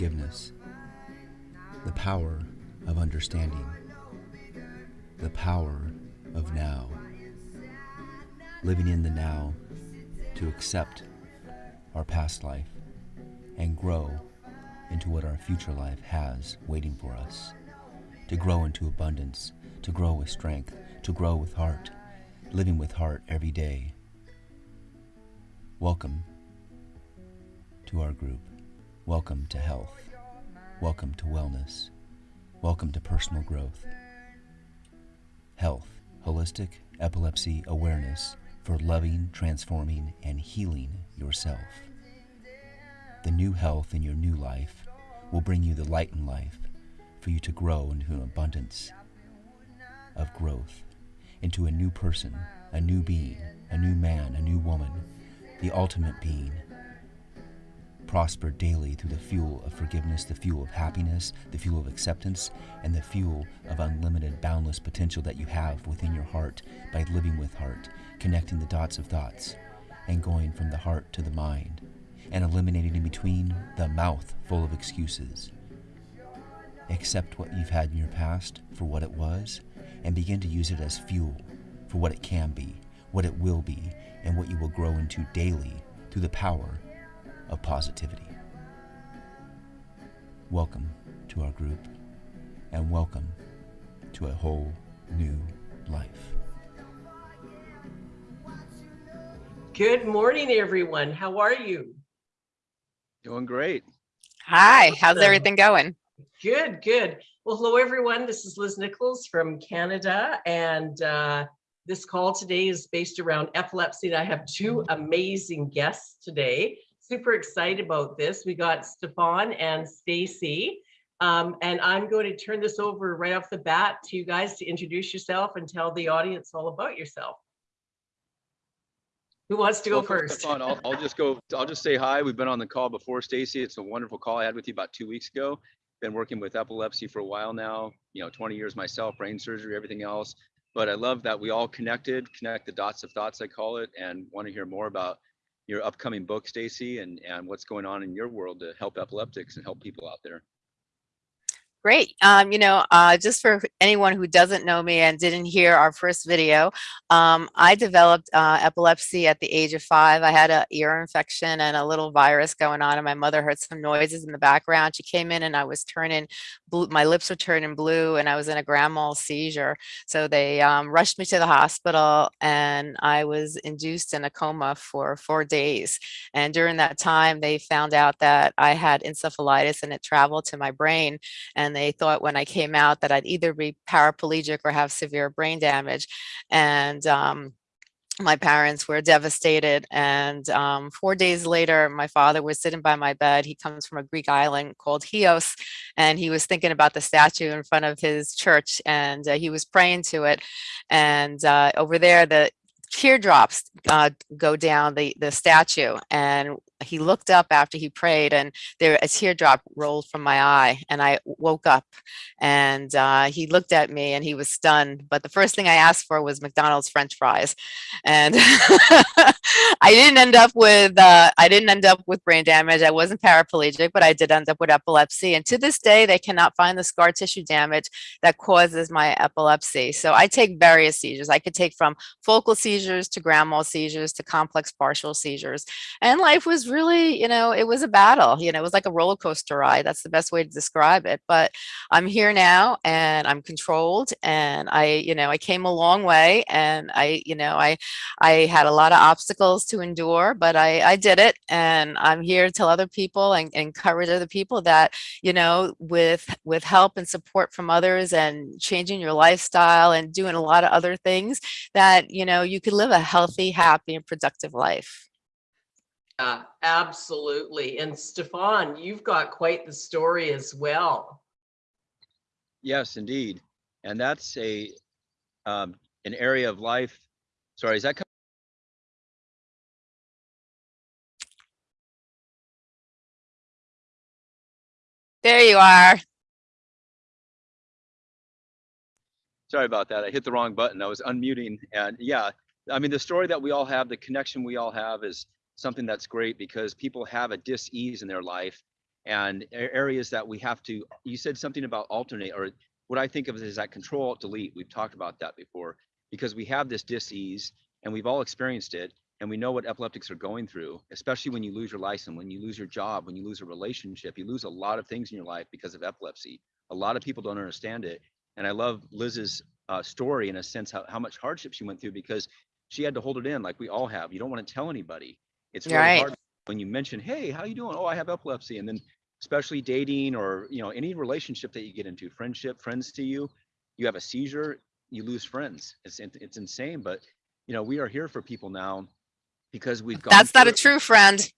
forgiveness, the power of understanding, the power of now. Living in the now to accept our past life and grow into what our future life has waiting for us. To grow into abundance, to grow with strength, to grow with heart, living with heart every day. Welcome to our group. Welcome to health. Welcome to wellness. Welcome to personal growth. Health, holistic epilepsy awareness for loving, transforming, and healing yourself. The new health in your new life will bring you the light in life for you to grow into an abundance of growth, into a new person, a new being, a new man, a new woman, the ultimate being. Prosper daily through the fuel of forgiveness, the fuel of happiness, the fuel of acceptance, and the fuel of unlimited, boundless potential that you have within your heart by living with heart, connecting the dots of thoughts, and going from the heart to the mind, and eliminating in between the mouth full of excuses. Accept what you've had in your past for what it was, and begin to use it as fuel for what it can be, what it will be, and what you will grow into daily through the power of positivity. Welcome to our group, and welcome to a whole new life. Good morning, everyone. How are you? Doing great. Hi, how's Awesome. everything going? Good, good. Well, hello, everyone. This is Liz Nichols from Canada, and uh, this call today is based around epilepsy. And I have two amazing guests today. Super excited about this. We got Stefan and Stacey. Um, and I'm going to turn this over right off the bat to you guys to introduce yourself and tell the audience all about yourself. Who wants to go Welcome, first? Stefan. I'll, I'll just go, I'll just say hi. We've been on the call before, Stacey. It's a wonderful call I had with you about two weeks ago. Been working with epilepsy for a while now, you know, 20 years myself, brain surgery, everything else. But I love that we all connected, connect the dots of thoughts, I call it, and want to hear more about your upcoming book, Stacey, and, and what's going on in your world to help epileptics and help people out there. Great. Um, you know, uh, just for anyone who doesn't know me and didn't hear our first video, um, I developed uh, epilepsy at the age of five. I had an ear infection and a little virus going on, and my mother heard some noises in the background. She came in and I was turning blue, my lips were turning blue, and I was in a grand mal seizure. So they um, rushed me to the hospital, and I was induced in a coma for four days. And during that time, they found out that I had encephalitis and it traveled to my brain. And they thought when I came out that I'd either be paraplegic or have severe brain damage. And um, my parents were devastated. And um, four days later, my father was sitting by my bed. He comes from a Greek island called Chios, and he was thinking about the statue in front of his church, and uh, he was praying to it. And uh, over there, the teardrops uh, go down the the statue and he looked up after he prayed and there a teardrop rolled from my eye and I woke up and uh, he looked at me and he was stunned but the first thing I asked for was McDonald's french fries and I didn't end up with uh, I didn't end up with brain damage I wasn't paraplegic but I did end up with epilepsy and to this day they cannot find the scar tissue damage that causes my epilepsy so I take various seizures I could take from focal seizures to grand mal seizures to complex partial seizures and life was really, you know, it was a battle, you know, it was like a roller coaster ride. That's the best way to describe it. But I'm here now and I'm controlled and I, you know, I came a long way and I, you know, I, I had a lot of obstacles to endure, but I, I did it. And I'm here to tell other people and, and encourage other people that, you know, with, with help and support from others and changing your lifestyle and doing a lot of other things that, you know, you could live a healthy, happy and productive life. Yeah, absolutely. And Stefan, you've got quite the story as well. Yes, indeed. And that's a um, an area of life. Sorry, is that co- There you are. sorry about that. I hit the wrong button. I was unmuting. And yeah, I mean, the story that we all have, the connection we all have is something that's great because people have a dis-ease in their life and areas that we have to, you said something about alternate or what I think of is that control delete. We've talked about that before because we have this dis-ease and we've all experienced it and we know what epileptics are going through, especially when you lose your license, when you lose your job, when you lose a relationship, you lose a lot of things in your life because of epilepsy. A lot of people don't understand it. And I love Liz's uh, story in a sense, how, how much hardship she went through because she had to hold it in like we all have. You don't want to tell anybody. It's really Right. hard when you mention, hey, how you doing? Oh, I have epilepsy. And then especially dating or, you know, any relationship that you get into, friendship, friends to you, you have a seizure, you lose friends. It's, it's insane. But, you know, we are here for people now because we've gone That's not a true friend.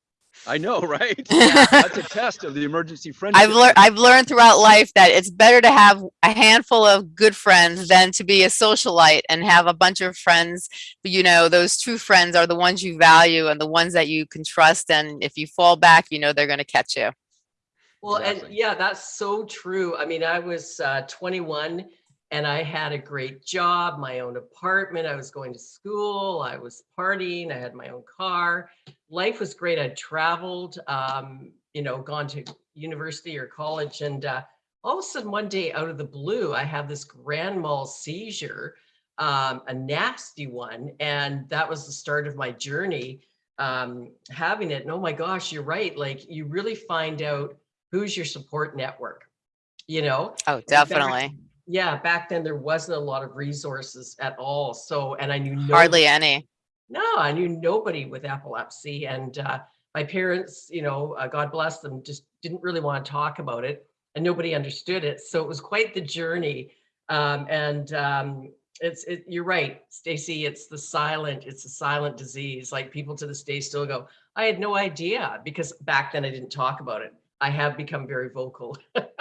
I know, right? That's a test of the emergency friendship. I've learned I've learned throughout life that it's better to have a handful of good friends than to be a socialite and have a bunch of friends. You know, those true friends are the ones you value and the ones that you can trust. And if you fall back, you know they're going to catch you. Well, and yeah, that's so true. I mean, I was uh, 21 and I had a great job, my own apartment. I was going to school. I was partying. I had my own car. Life was great. I traveled, um, you know, gone to university or college. And uh, all of a sudden, one day out of the blue, I have this grand mal seizure, um, a nasty one. And that was the start of my journey um, having it. And oh my gosh, you're right. Like, you really find out who's your support network you know Oh, definitely. Yeah back then there wasn't a lot of resources at all so and i knew nobody, Hardly any. no i knew nobody with epilepsy and uh, my parents you know uh, god bless them just didn't really want to talk about it and nobody understood it so it was quite the journey um, and um, it's it, you're right stacey it's the silent it's a silent disease like people to this day still go i had no idea because back then i didn't talk about it i have become very vocal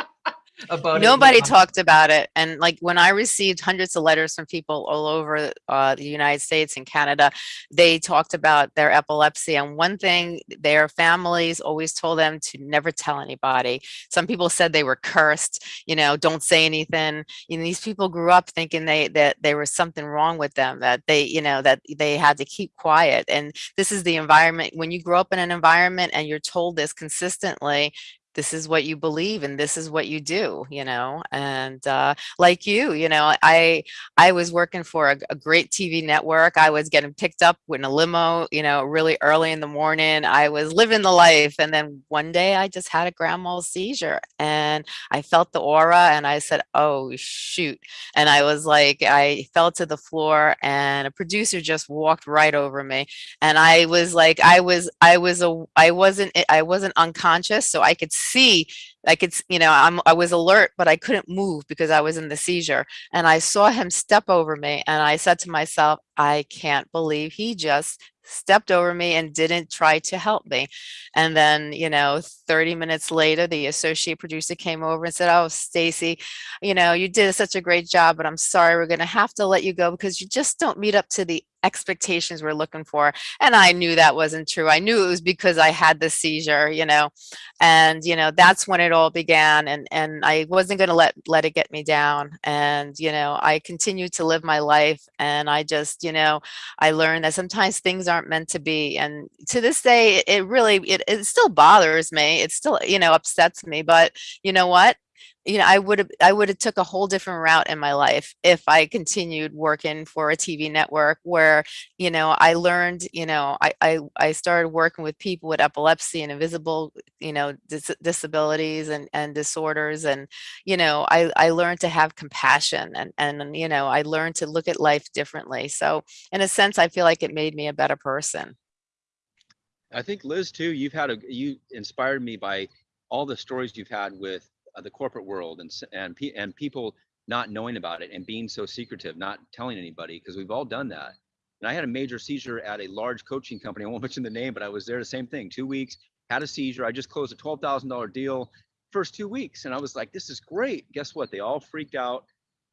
about it Nobody now. talked about it. And like when I received hundreds of letters from people all over uh, the United States and Canada, they talked about their epilepsy. And one thing their families always told them to never tell anybody. Some people said they were cursed, you know, don't say anything. You know, these people grew up thinking they that there was something wrong with them, that they, you know, that they had to keep quiet. And this is the environment when you grow up in an environment and you're told this consistently, this is what you believe and this is what you do you know and uh like you you know i i was working for a, a great tv network i was getting picked up in a limo you know really early in the morning i was living the life and then one day i just had a grand mal seizure and i felt the aura and i said oh shoot and i was like i fell to the floor and a producer just walked right over me and i was like i was i was a i wasn't i wasn't unconscious so i could see i could you know i'm i was alert but i couldn't move because i was in the seizure and i saw him step over me and i said to myself i can't believe he just stepped over me and didn't try to help me. And then you know 30 minutes later the associate producer came over and said oh stacey you know you did such a great job but i'm sorry we're going to have to let you go because you just don't meet up to the expectations we're looking for and i knew that wasn't true. I knew it was because i had the seizure you know and you know that's when it all began and and i wasn't going to let let it get me down and you know i continued to live my life and i just you know i learned that sometimes things aren't meant to be and to this day it, it really it, it still bothers me. It still you know upsets me but you know what you know, I would have, I would have took a whole different route in my life if I continued working for a TV network where, you know, I learned, you know, I, I, I started working with people with epilepsy and invisible, you know, dis disabilities and, and disorders. And, you know, I, I learned to have compassion and, and, you know, I learned to look at life differently. So in a sense, I feel like it made me a better person. I think Liz too, you've had a, you inspired me by all the stories you've had with Uh, the corporate world and, and, pe- and people not knowing about it and being so secretive, not telling anybody, because we've all done that. And I had a major seizure at a large coaching company. I won't mention the name, but I was there the same thing, two weeks, had a seizure. I just closed a $12,000 deal first two weeks. And I was like, this is great. Guess what? They all freaked out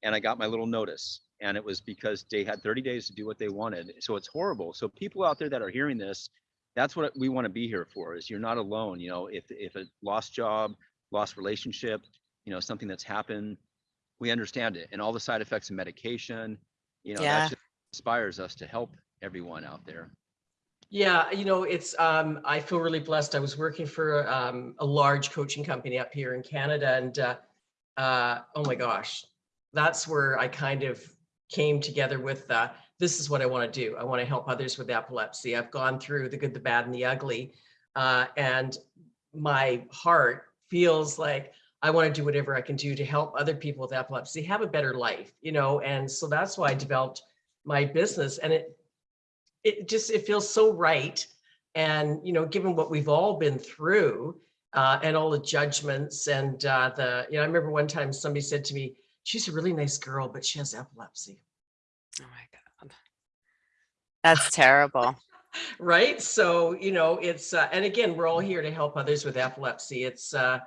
and I got my little notice. And it was because they had 30 days to do what they wanted. So it's horrible. So people out there that are hearing this, that's what we want to be here for is you're not alone. You know, if, if a lost job, lost relationship, you know, something that's happened, we understand it and all the side effects of medication, you know, Yeah. that just inspires us to help everyone out there. Yeah, you know, it's, um, I feel really blessed. I was working for, um, a large coaching company up here in Canada and, uh, uh, oh my gosh, that's where I kind of came together with, uh, this is what I want to do. I want to help others with epilepsy. I've gone through the good, the bad and the ugly. Uh, and my heart feels like I want to do whatever I can do to help other people with epilepsy have a better life, you know, and so that's why I developed my business and it it just it feels so right and you know given what we've all been through uh, and all the judgments and uh, the you know i remember one time somebody said to me she's a really nice girl but she has epilepsy Oh my God. That's terrible. Right so you know it's uh, and again we're all here to help others with epilepsy it's uh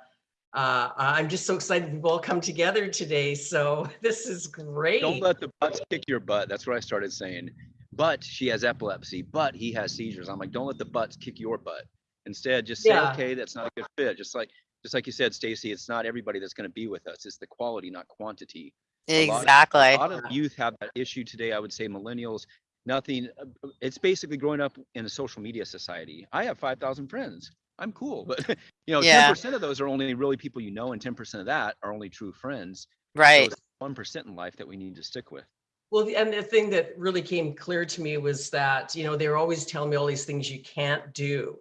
uh i'm just so excited we've all come together today so this is great Don't let the butts kick your butt. That's what I started saying. But she has epilepsy, but he has seizures. I'm like, don't let the butts kick your butt. Instead, just say, Yeah. okay, that's not a good fit. Just like, just like you said, Stacey, it's not everybody that's going to be with us. It's the quality, not quantity. A lot- Exactly. A lot of youth have that issue today. I would say millennials, nothing. uh, It's basically growing up in a social media society. I have 5,000 friends. I'm cool, but you know, Yeah. 10% of those are only really people you know, and 10% of that are only true friends. Right. One percent in life that we need to stick with. Well, and the thing that really came clear to me was that, you know, they were always telling me all these things you can't do.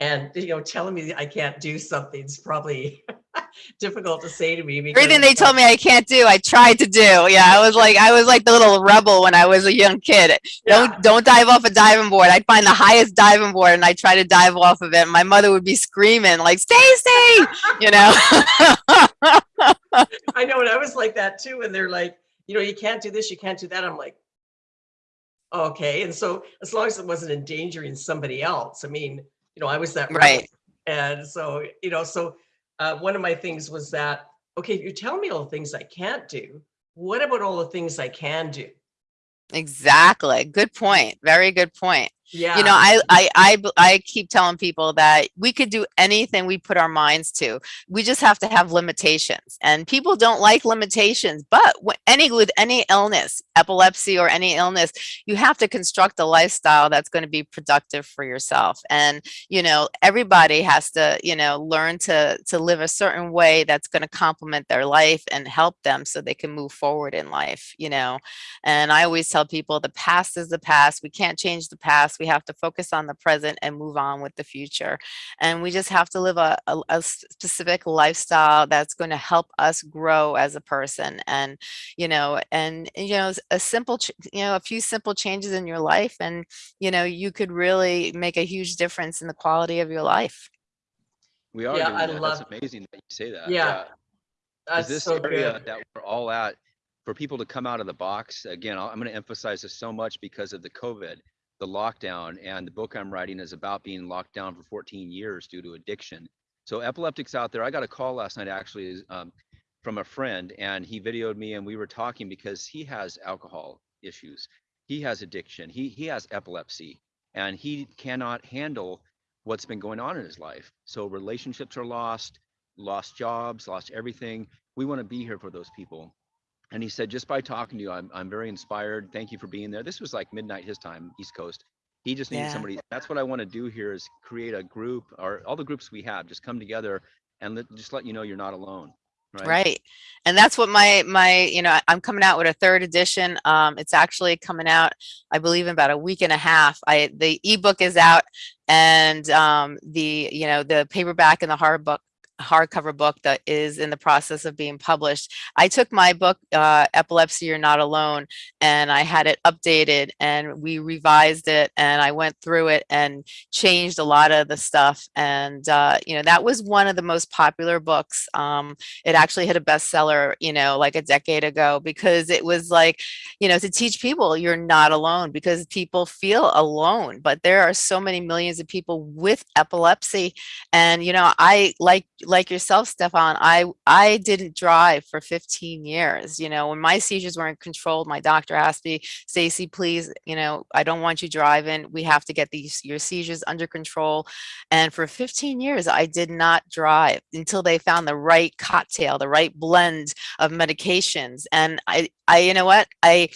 And, you know, telling me I can't do something's probably difficult to say to me because Everything they told me I can't do, I tried to do. Yeah, I was like, I was like the little rebel when I was a young kid. Yeah. Don't don't dive off a diving board. I'd find the highest diving board and I try to dive off of it. My mother would be screaming like, Stacey, you know. I know, and I was like that too. And they're like, you know, you can't do this, you can't do that. I'm like, okay. And so as long as it wasn't endangering somebody else, I mean, you know, I was that rebel. Right. And so, you know, so uh, one of my things was that, okay, if you tell me all the things I can't do. What about all the things I can do? Exactly. Good point. Very good point. Yeah. You know, I, I i i keep telling people that we could do anything we put our minds to. We just have to have limitations and people don't like limitations, but any, with any illness, epilepsy or any illness, you have to construct a lifestyle that's going to be productive for yourself. And, you know, everybody has to, you know, learn to, to live a certain way that's going to complement their life and help them so they can move forward in life, you know. And I always tell people the past is the past. We can't change the past. We have to focus on the present and move on with the future. And we just have to live a, a, a specific lifestyle that's going to help us grow as a person. And, you know, and, you know, a simple, you know, a few simple changes in your life and, you know, you could really make a huge difference in the quality of your life. We are Yeah, doing I that. love- That's amazing that you say that. Yeah, Is That's this so area good. that we're all at for people to come out of the box again i'm going to emphasize this so much because of the covid the lockdown and the book i'm writing is about being locked down for 14 years due to addiction. So epileptics out there. I got a call last night actually um, from a friend and he videoed me and we were talking because he has alcohol issues. He has addiction. He he has epilepsy and he cannot handle what's been going on in his life. So relationships are lost lost jobs lost everything. We want to be here for those people. And he said, just by talking to you, I'm, I'm very inspired. Thank you for being there. This was like midnight his time, East Coast. He just needed Yeah. somebody. That's what I want to do here is create a group or all the groups we have, just come together and let, just let you know you're not alone. right? Right. And that's what my, my, you know, I'm coming out with a third edition. Um, it's actually coming out, I believe in about a week and a half. I, the ebook is out and, um, the, you know, the paperback and the hard book hardcover book that is in the process of being published. I took my book, uh, Epilepsy You're Not Alone, and I had it updated and we revised it and I went through it and changed a lot of the stuff. And, uh, you know, that was one of the most popular books. Um, it actually hit a bestseller, you know, like a decade ago because it was like, you know, to teach people you're not alone because people feel alone, but there are so many millions of people with epilepsy. And, you know, I like like yourself, Stefan, I, I didn't drive for 15 years. You know, when my seizures weren't controlled, my doctor asked me, Stacey, please, you know, I don't want you driving. We have to get these, your seizures under control. And for 15 years, I did not drive until they found the right cocktail, the right blend of medications. And I, I, you know what, I,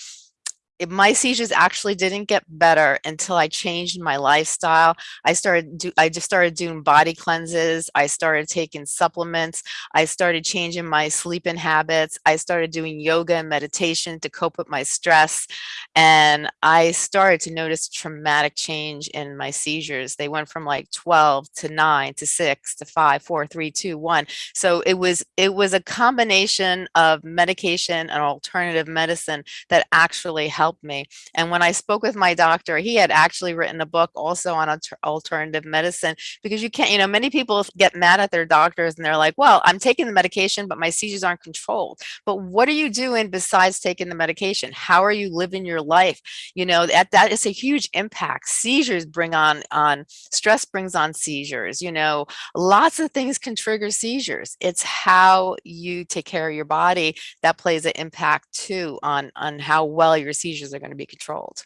it, my seizures actually didn't get better until I changed my lifestyle. I started do I just started doing body cleanses. I started taking supplements. I started changing my sleeping habits. I started doing yoga and meditation to cope with my stress. And I started to notice traumatic change in my seizures. They went from like 12 to 9 to 6 to 5, 4, 3, 2, 1. So it was it was a combination of medication and alternative medicine that actually helped helped me. And when I spoke with my doctor, he had actually written a book also on alternative medicine because you can't, you know, many people get mad at their doctors and they're like, well, I'm taking the medication, but my seizures aren't controlled. But what are you doing besides taking the medication? How are you living your life? You know, that, that is a huge impact. Seizures bring on, on stress brings on seizures, you know, lots of things can trigger seizures. It's how you take care of your body that plays an impact too on, on how well your seizures seizures are going to be controlled.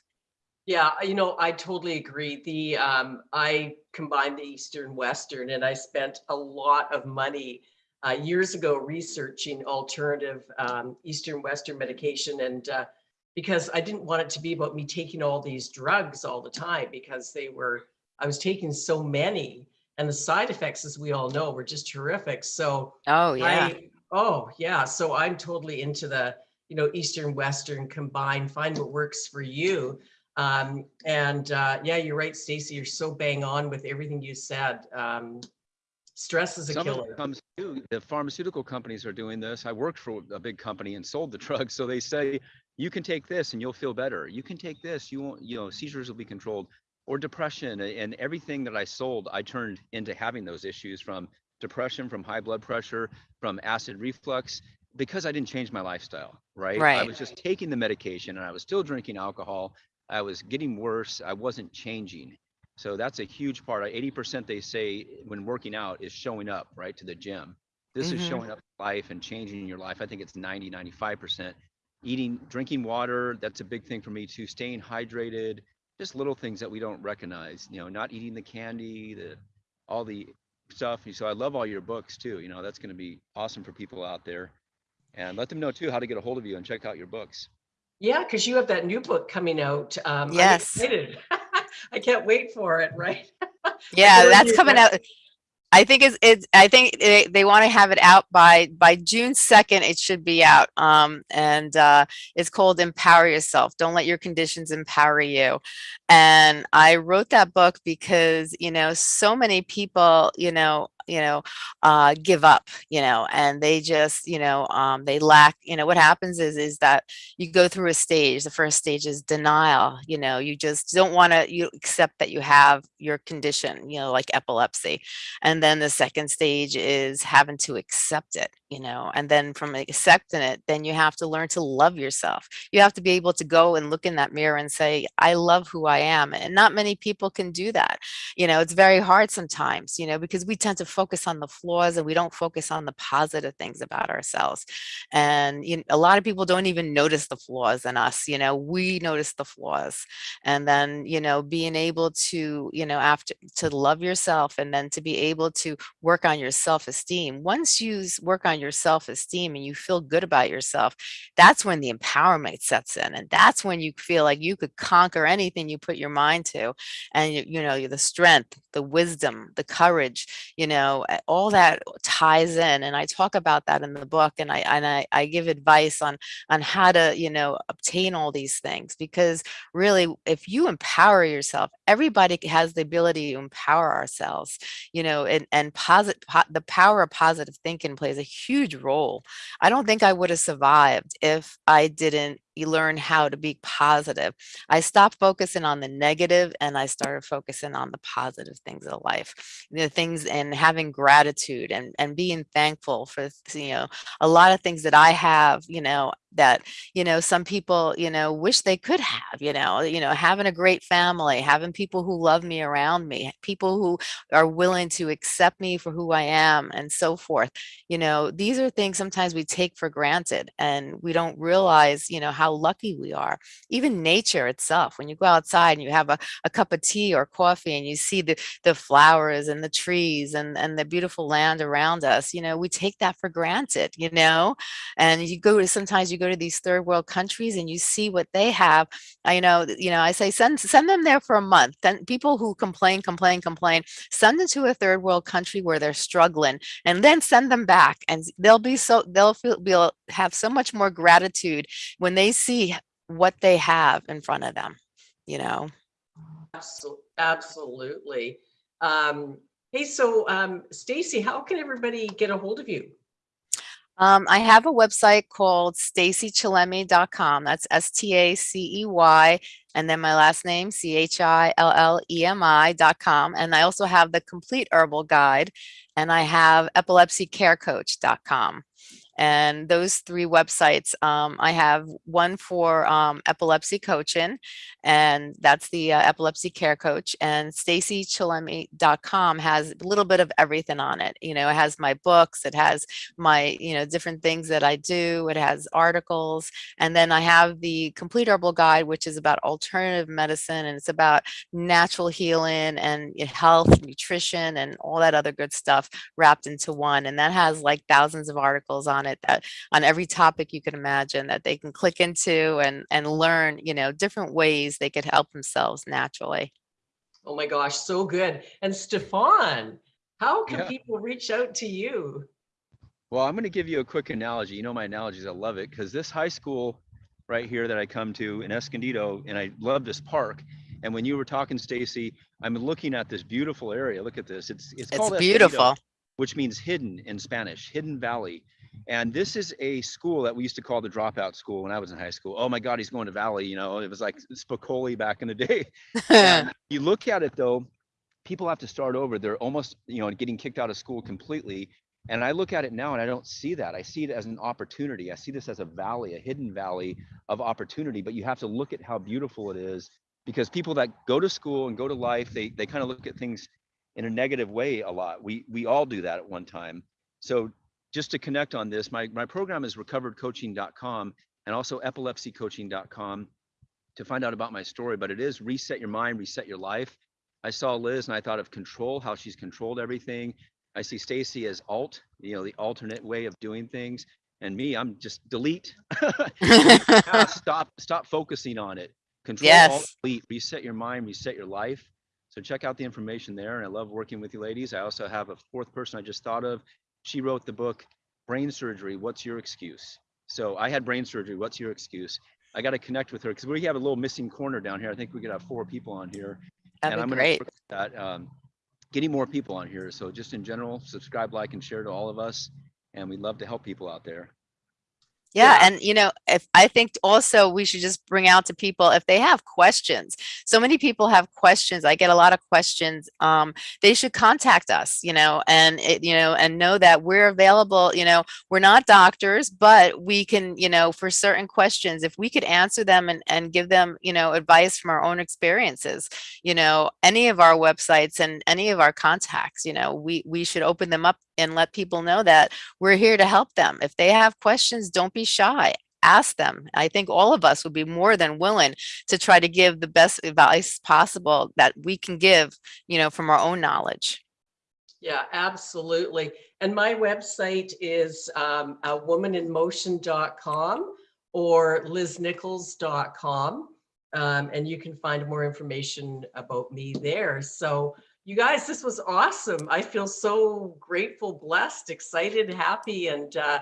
Yeah, you know, I totally agree. The um, I combined the Eastern Western and I spent a lot of money uh, years ago researching alternative um, Eastern Western medication and uh, because I didn't want it to be about me taking all these drugs all the time because they were, I was taking so many and the side effects, as we all know, were just horrific. So, oh yeah. I, oh yeah. So I'm totally into the you know, Eastern, Western combined, find what works for you. Um, and uh, yeah, you're right, Stacey, you're so bang on with everything you said. Um, stress is a Some killer. comes too. The pharmaceutical companies are doing this. I worked for a big company and sold the drugs. So they say, you can take this and you'll feel better. You can take this, you won't, you know, seizures will be controlled or depression and everything that I sold, I turned into having those issues from depression, from high blood pressure, from acid reflux because I didn't change my lifestyle, right? I was just taking the medication and I was still drinking alcohol. I was getting worse. I wasn't changing. So that's a huge part. 80% they say when working out is showing up, right, to the gym. This is Mhm. showing up life and changing your life. I think it's 90, 95%. Eating, drinking water, that's a big thing for me too. Staying hydrated, just little things that we don't recognize, you know, not eating the candy, the all the stuff. You so I love all your books too. You know, that's going to be awesome for people out there and let them know too how to get a hold of you and check out your books. Yeah, because you have that new book coming out. Um, I'm Yes. excited. I can't wait for it, right? Yeah, that's coming out. I think it's, it's I think they, they want to have it out by by June 2nd. It should be out. Um, and uh, it's called Empower Yourself. Don't let your conditions empower you. And I wrote that book because, you know, so many people, you know, you know, uh, give up, you know, and they just, you know, um, they lack, you know, what happens is, is that you go through a stage. The first stage is denial. You know, you just don't want to, you accept that you have your condition, you know, like epilepsy. And then the second stage is having to accept it, you know, and then from accepting it, then you have to learn to love yourself. You have to be able to go and look in that mirror and say, I love who I am. And not many people can do that. You know, it's very hard sometimes, you know, because we tend to focus on the flaws and we don't focus on the positive things about ourselves. And you know, a lot of people don't even notice the flaws in us, you know, we notice the flaws. And then, you know, being able to, you know, after to love yourself and then to be able to work on your self-esteem. Once you work on your self-esteem and you feel good about yourself, that's when the empowerment sets in. And that's when you feel like you could conquer anything you put your mind to. And you, know, you know, the strength, the wisdom, the courage, you know, know, all that ties in. And I talk about that in the book and I, and I, I give advice on, on how to, you know, obtain all these things because really, if you empower yourself, everybody has the ability to empower ourselves, you know, and, and posit, po the power of positive thinking plays a huge role. I don't think I would have survived if I didn't you learn how to be positive. I stopped focusing on the negative and I started focusing on the positive things of life, the things and having gratitude and, and being thankful for, you know, a lot of things that I have, you know, that, you know, some people, you know, wish they could have, you know, you know, having a great family, having people who love me around me, people who are willing to accept me for who I am and so forth. You know, these are things sometimes we take for granted and we don't realize, you know, how lucky we are. Even nature itself, when you go outside and you have a, a cup of tea or coffee and you see the, the flowers and the trees and, and the beautiful land around us, you know, we take that for granted, you know, and you go to, sometimes you go to these third world countries and you see what they have. I know, you know, I say send send them there for a month. Then people who complain, complain, complain, send them to a third world country where they're struggling, and then send them back, and they'll be so they'll feel will have so much more gratitude when they see what they have in front of them. You know. Absolutely. Um, hey, so um, Stacey, how can everybody get a hold of you? Um, I have a website called stacychillemi.com. That's S-T-A-C-E-Y and then my last name, C-H-I-L-L-E-M-I.com. And I also have the complete herbal guide and I have epilepsycarecoach.com and those three websites um, i have one for um, epilepsy coaching and that's the uh, epilepsy care coach and stacychillemi.com has a little bit of everything on it you know it has my books it has my you know different things that i do it has articles and then i have the complete herbal guide which is about alternative medicine and it's about natural healing and health nutrition and all that other good stuff wrapped into one and that has like thousands of articles on on it that on every topic you can imagine that they can click into and and learn you know different ways they could help themselves naturally oh my gosh so good and stefan how can Yeah. people reach out to you Well, I'm going to give you a quick analogy. You know my analogies. I love it because this high school right here that I come to in Escondido, and I love this park. And when you were talking, Stacey, I'm looking at this beautiful area. Look at this. It's it's, it's called beautiful Escondido, which means hidden in Spanish, Hidden Valley. And this is a school that we used to call the dropout school when I was in high school. Oh my God, he's going to Valley. You know, it was like Spicoli back in the day. You look at it though, people have to start over. They're almost, you know, getting kicked out of school completely. And I look at it now and I don't see that. I see it as an opportunity. I see this as a valley, a hidden valley of opportunity, but you have to look at how beautiful it is because people that go to school and go to life, they they kind of look at things in a negative way a lot. We we all do that at one time. So just to connect on this, my my program is recoveredcoaching.com and also epilepsycoaching.com to find out about my story, but it is reset your mind, reset your life. I saw Liz and I thought of control, how she's controlled everything. I see Stacey as alt, you know, the alternate way of doing things. And me, I'm just delete. Stop, stop focusing on it. Control, alt, delete, reset your mind, reset your life. So check out the information there. And I love working with you ladies. I also have a fourth person I just thought of. She wrote the book, Brain Surgery, What's Your Excuse? So I had brain surgery. What's your excuse? I got to connect with her because we have a little missing corner down here. I think we could have four people on here That'd and I'm work at that, um, getting more people on here. So just in general, subscribe, like, and share to all of us. And we'd love to help people out there. Yeah, Yeah. and you know, if I think also we should just bring out to people if they have questions. So many people have questions. I get a lot of questions. Um, they should contact us, you know, and it, you know, and know that we're available. You know, we're not doctors, but we can, you know, for certain questions, if we could answer them and and give them, you know, advice from our own experiences, you know, any of our websites and any of our contacts, you know, we we should open them up and let people know that we're here to help them. If they have questions, don't be shy. Ask them. I think all of us would be more than willing to try to give the best advice possible that we can give, you know, from our own knowledge. Yeah, absolutely. And my website is um, womaninmotion.com or liznichols.com. Um, and you can find more information about me there. So You guys, this was awesome. I feel so grateful, blessed, excited, happy, and uh,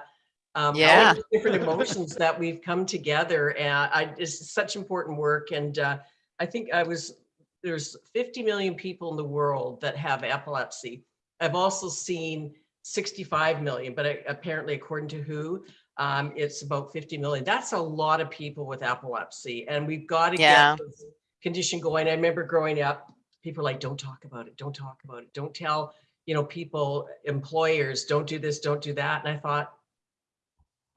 um, all Yeah. the different emotions that we've come together. And I, it's such important work. And uh, I think I was there's 50 million people in the world that have epilepsy. I've also seen 65 million, but I- apparently, according to WHO, um, it's about 50 million. That's a lot of people with epilepsy, and we've got to Yeah. get this condition going. I remember growing up, people like, "Don't talk about it. Don't talk about it. Don't tell." You know, people, employers, don't do this, don't do that. And I thought,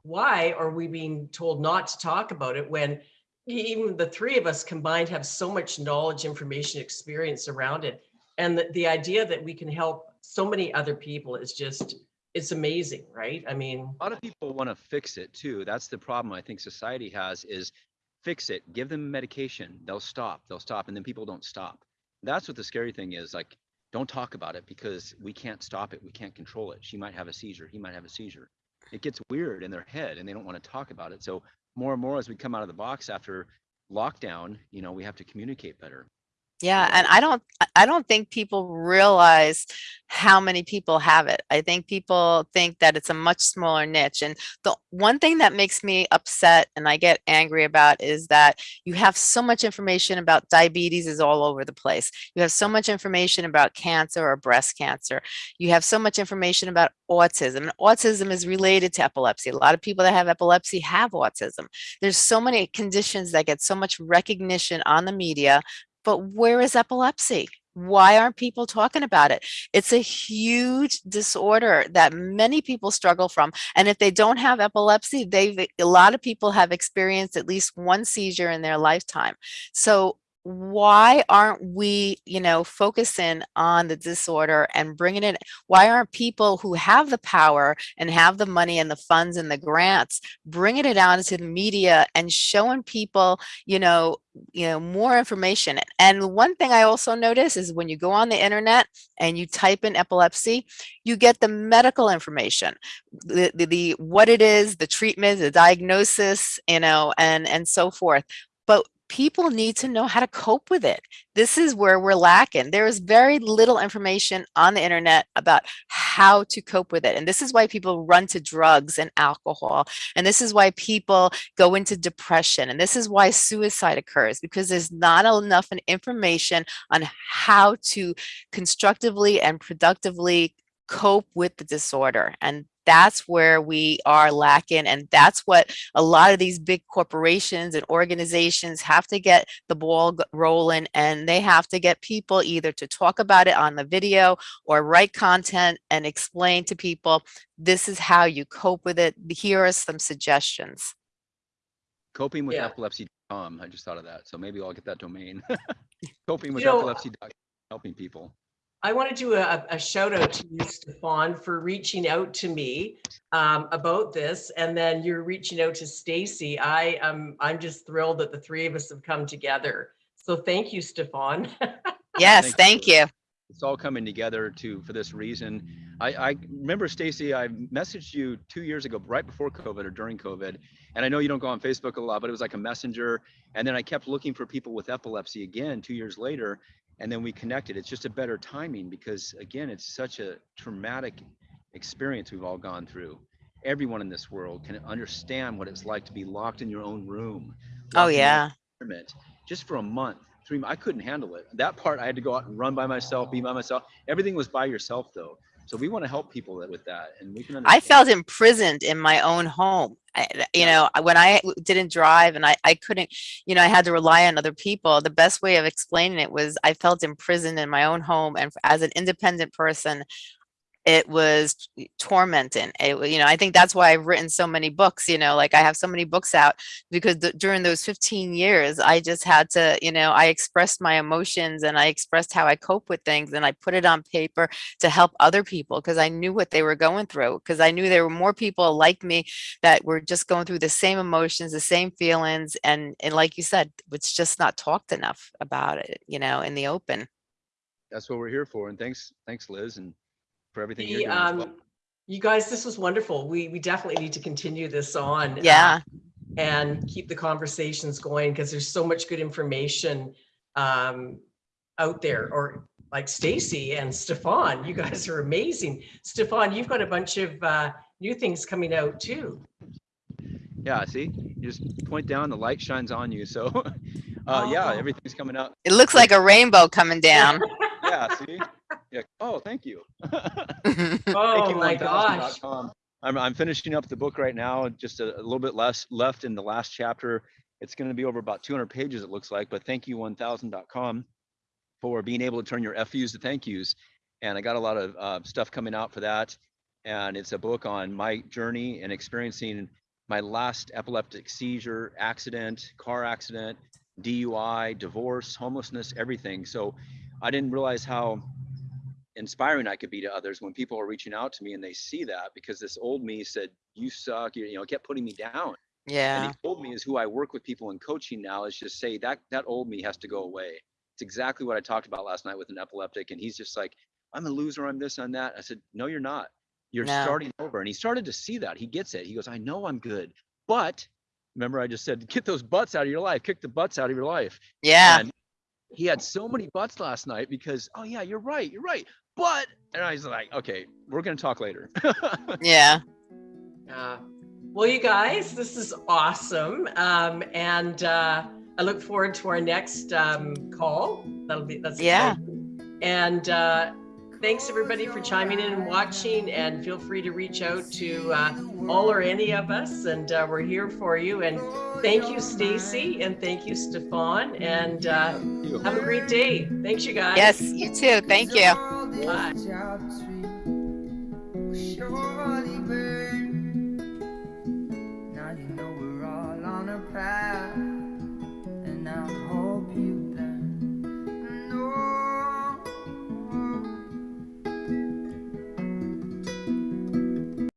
why are we being told not to talk about it when even the three of us combined have so much knowledge, information, experience around it? And the, the idea that we can help so many other people is just, it's amazing, right? I mean, a lot of people want to fix it too. That's the problem I think society has is fix it, give them medication, they'll stop, they'll stop, and then people don't stop. That's what the scary thing is. Like, don't talk about it because we can't stop it, we can't control it. She might have a seizure, he might have a seizure. It gets weird in their head and they don't want to talk about it. So more and more as we come out of the box after lockdown, you know, we have to communicate better. Yeah, and I don't I- don't think people realize how many people have it. I think people think that it's a much smaller niche. And the one thing that makes me upset and I get angry about is that you have so much information about diabetes is all over the place. You have so much information about cancer or breast cancer. You have so much information about autism. And autism is related to epilepsy. A lot of people that have epilepsy have autism. There's so many conditions that get so much recognition on the media but where is epilepsy? Why aren't people talking about it? It's a huge disorder that many people struggle from. And if they don't have epilepsy, they've a lot of people have experienced at least one seizure in their lifetime. So why aren't we, you know, focusing on the disorder and bringing it? Why aren't people who have the power and have the money and the funds and the grants bringing it out into the media and showing people, you know, you know more information and one thing i also notice is when you go on the internet and you type in epilepsy you get the medical information the, the, the what it is the treatment the diagnosis you know and and so forth people need to know how to cope with it this is where we're lacking there is very little information on the internet about how to cope with it and this is why people run to drugs and alcohol and this is why people go into depression. And this is why suicide occurs because there's not enough information on how to constructively and productively cope with the disorder. And that's where we are lacking. And that's what a lot of these big corporations and organizations have to get the ball rolling. And they have to get people either to talk about it on the video or write content and explain to people, this is how you cope with it. Here are some suggestions. Coping with Yeah. epilepsy.com. I just thought of that. So maybe I'll get that domain. Coping with know, epilepsy.com, helping people. I want to do a, a shout out to you, Stefan, for reaching out to me um, about this, and then you're reaching out to Stacey. I am I'm just thrilled that the three of us have come together. So thank you, Stefan. Yes, Thank thank you. you. It's all coming together to for this reason. I, I remember Stacey, I messaged you two years ago, right before COVID or during COVID. And I know you don't go on Facebook a lot, but it was like a messenger. And then I kept looking for people with epilepsy again two years later. And then we connected. It's just a better timing because again, it's such a traumatic experience we've all gone through. Everyone in this world can understand what it's like to be locked in your own room. Oh, locked in your yeah. just for a month three i couldn't handle it that part i had to go out and run by myself be by myself everything was by yourself though so we want to help people with that and we can I felt imprisoned in my own home. I, you know, when I didn't drive and I, I couldn't, you know, I had to rely on other people. The best way of explaining it was I felt imprisoned in my own home. And as an independent person, it was tormenting. It, you know, I think that's why I've written so many books, you know, like I have so many books out because th- during those 15 years, I just had to, you know, I expressed my emotions and I expressed how I cope with things and I put it on paper to help other people because I knew what they were going through because I knew there were more people like me that were just going through the same emotions, the same feelings. And, and like you said, it's just not talked enough about it, you know, in the open. that's what we're here for and thanks thanks liz and for everything you're The, doing as well. um, you guys, this was wonderful. We we definitely need to continue this on. uh, Yeah. and keep the conversations going because there's so much good information um, out there or like Stacey and Stefan. You guys are amazing. Stefan, you've got a bunch of uh, new things coming out too. Yeah, see, you just point down, the light shines on you. So, uh, yeah, Oh. everything's coming out. It looks like a rainbow coming down. Yeah, see. Yeah. Oh, thank you. Oh my gosh. thankyou1000.com. I'm, I'm finishing up the book right now, just a, a little bit less left in the last chapter. It's going to be over about 200 pages, it looks like, but thankyou1000.com for being able to turn your FUs to thank yous. And I got a lot of uh, stuff coming out for that. And it's a book on my journey and experiencing my last epileptic seizure, accident, car accident, DUI, divorce, homelessness, everything. So I didn't realize how inspiring I could be to others when people are reaching out to me and they see that because this old me said, you suck, you, you know, kept putting me down. Yeah. And Yeah, he told me is who I work with people in coaching now is just say that that old me has to go away. It's exactly what I talked about last night with an epileptic. And he's just like, I'm a loser, I'm this, I'm that. I said, No, you're not. You're No. starting over. And he started to see that. He gets it. He goes, I know I'm good. But remember, I just said, get those butts out of your life, kick the butts out of your life. yeah, And he had so many butts last night because, oh yeah, you're right, you're right. But and I was like, okay, we're gonna talk later. yeah. Uh, well, you guys, this is awesome. Um, and uh, I look forward to our next um, call. That'll be, that's Yeah. exciting. And uh, thanks everybody for chiming in and watching. And feel free to reach out to uh, all or any of us. And uh, we're here for you. And thank you, Stacey. And thank you, Stefan. And uh, have a great day. Thanks, you guys. Yes, you too. Thank you this job tree.